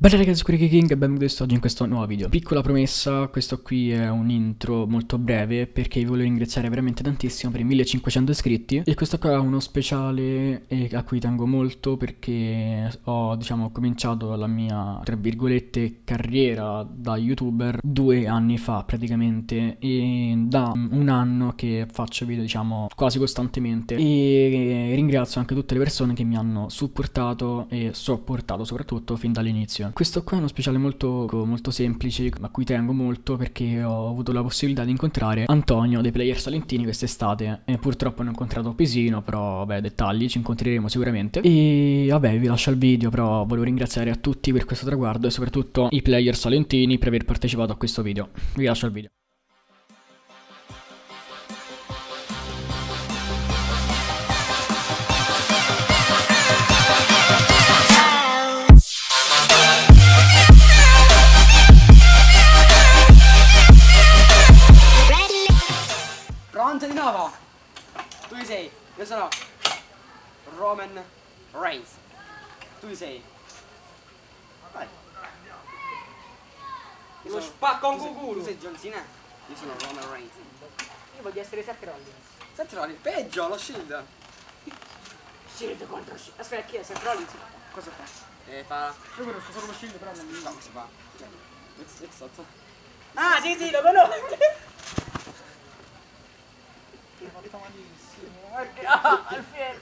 Bella ragazzi, qui è King e benvenuti oggi in questo nuovo video. Piccola promessa, questo qui è un intro molto breve perché vi voglio ringraziare veramente tantissimo per i 1500 iscritti e questo qua è uno speciale a cui tengo molto perché ho diciamo cominciato la mia tra virgolette carriera da youtuber due anni fa praticamente e da un anno che faccio video diciamo quasi costantemente e ringrazio anche tutte le persone che mi hanno supportato e sopportato soprattutto fin dall'inizio. Questo qua è uno speciale molto, molto semplice a cui tengo molto perché ho avuto la possibilità di incontrare Antonio dei Player Salentini quest'estate. E purtroppo non ho incontrato Pisino però vabbè dettagli ci incontreremo sicuramente. E vabbè vi lascio il video però volevo ringraziare a tutti per questo traguardo e soprattutto i Player Salentini per aver partecipato a questo video. Vi lascio il video Io sono Roman Reigns. Tu sei? Vai. Io Lo spacco un cuculo. Tu sei John Cena? Io sono Roman Reigns. Io voglio essere Seth Rollins. Seth Rollins? Peggio, lo Shield. Shield contro Shield. Aspetta, chi è Seth Rollins? Cosa fa? Eh, fa... Io conosco solo lo Shield, però non mi... No, cosa fa? Ah, sì, sì, lo conosco! Fatto malissimo. Perché? Ah, al fiero.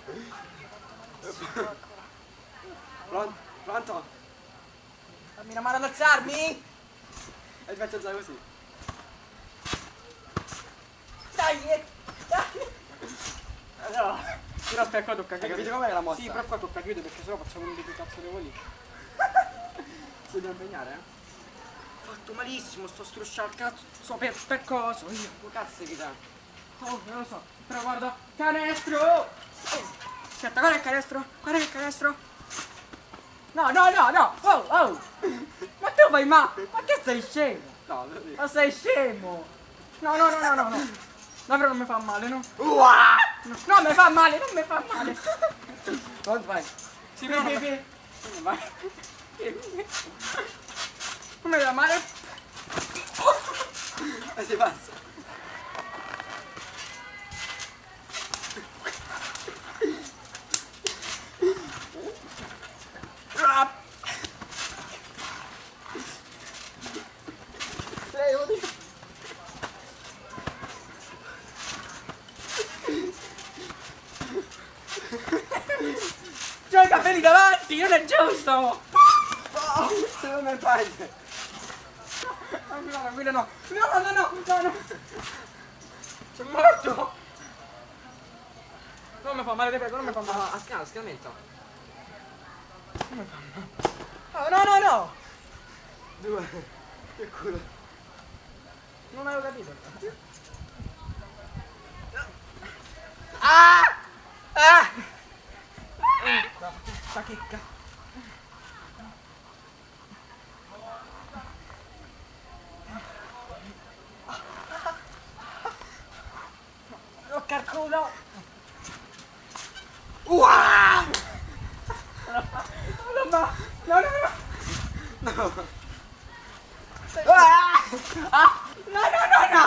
Pronto? Pronto? Dammi una mano ad alzarmi! E ti faccio alzare così. Dai, eh, dai! No. Però aspetta qua tocca chiudere. Hai capito com'è la mossa? Sì, però qua tocca chiudere perché sennò facciamo un di cazzo di voli. Si devo impegnare, eh? Ho fatto malissimo, sto strusciando il cazzo. So per, per cosa? Io, cazzo che dà? Oh, non lo so. Però guarda, canestro! Aspetta, guarda il canestro, guarda il canestro. No, no, no, no! Oh, oh! Ma tu fai ma... Ma che sei scemo? No, Ma sei scemo! No, no, no, no, no, no! Davvero non mi fa male, no? Uah! No, non mi fa male, non mi fa male! Pronto, vai. Però... Sì, sì. Vai. Non mi fa male? E si passa. C'ho i davanti, non è giusto! Oh, se non mi fai. No, no, guida no! No, no, no, no, no, no! Sono morto! Non mi fa male, ti prego, non mi fa male! No, a scala, scalamento. Non mi fa male! Oh, no, no, no! Due. Che culo. Non avevo capito! Ah! Ah! No, sta chicca! Tocca il culo! Uah! No, no, no, no! No. Ah! Ah! No, no, no, no!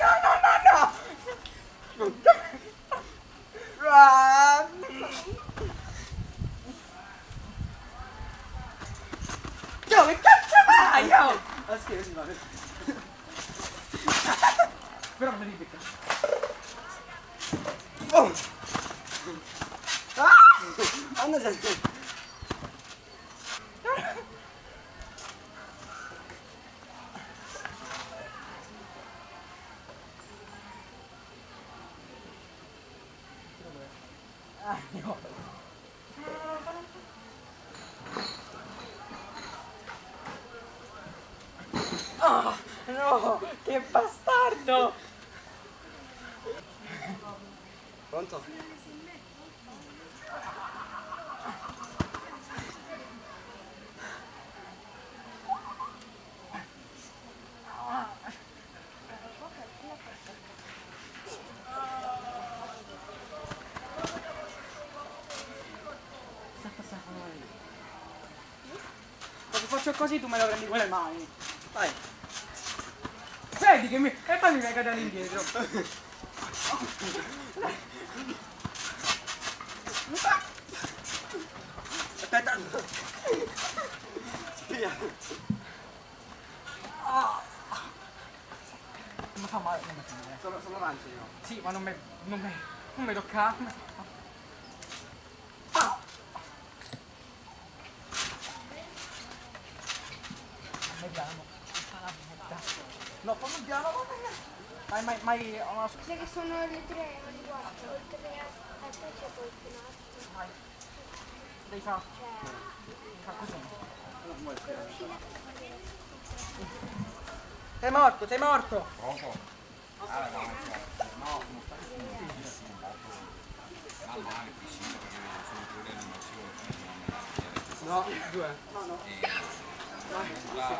No, no, no, no! Ah! Dove cazzo vai? Oh? Ah, scherzi, va. Però non mi ripicca. Oh! Ah! Anna gente. Ah, no. Oh, no, che bastardo! Pronto? Se faccio così tu me lo prendi con le mani. Vai. Vedi che mi... E poi mi fai cadere indietro. Aspetta. Via. Non mi fa male, non mi fa male. Sono, sono avanti io. Sì, ma non mi... non mi... non mi tocca. Vediamo. No, fammi piano, ma mai, mai, una Sai che sono le tre, guarda, oltre a, te c'è qualcun altro. Vai. Devi fare. Devi fare così. Sei morto, sei morto! No, due.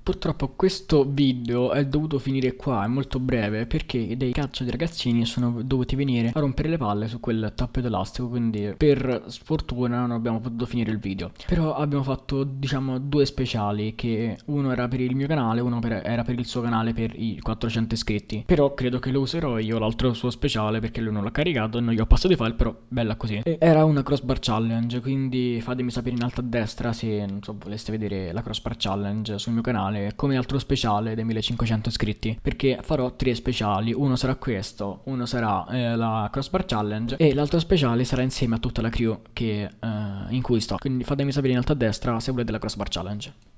Purtroppo questo video è dovuto finire qua, è molto breve, perché dei cazzo di ragazzini sono dovuti venire a rompere le palle su quel tappeto elastico, quindi per sfortuna non abbiamo potuto finire il video. Però abbiamo fatto, diciamo, due speciali, che uno era per il mio canale, uno per- era per il suo canale per i 400 iscritti. Però credo che lo userò io, l'altro suo speciale, perché lui non l'ha caricato e non gli ho passato i file, però bella così. E era una crossbar challenge, quindi fatemi sapere in alto a destra se, so, voleste vedere la crossbar challenge sul mio canale come altro speciale dei 1500 iscritti perché farò tre speciali. Uno sarà questo uno sarà eh, la crossbar challenge e l'altro speciale sarà insieme a tutta la crew che, eh, in cui sto. Quindi fatemi sapere in alto a destra se volete la crossbar challenge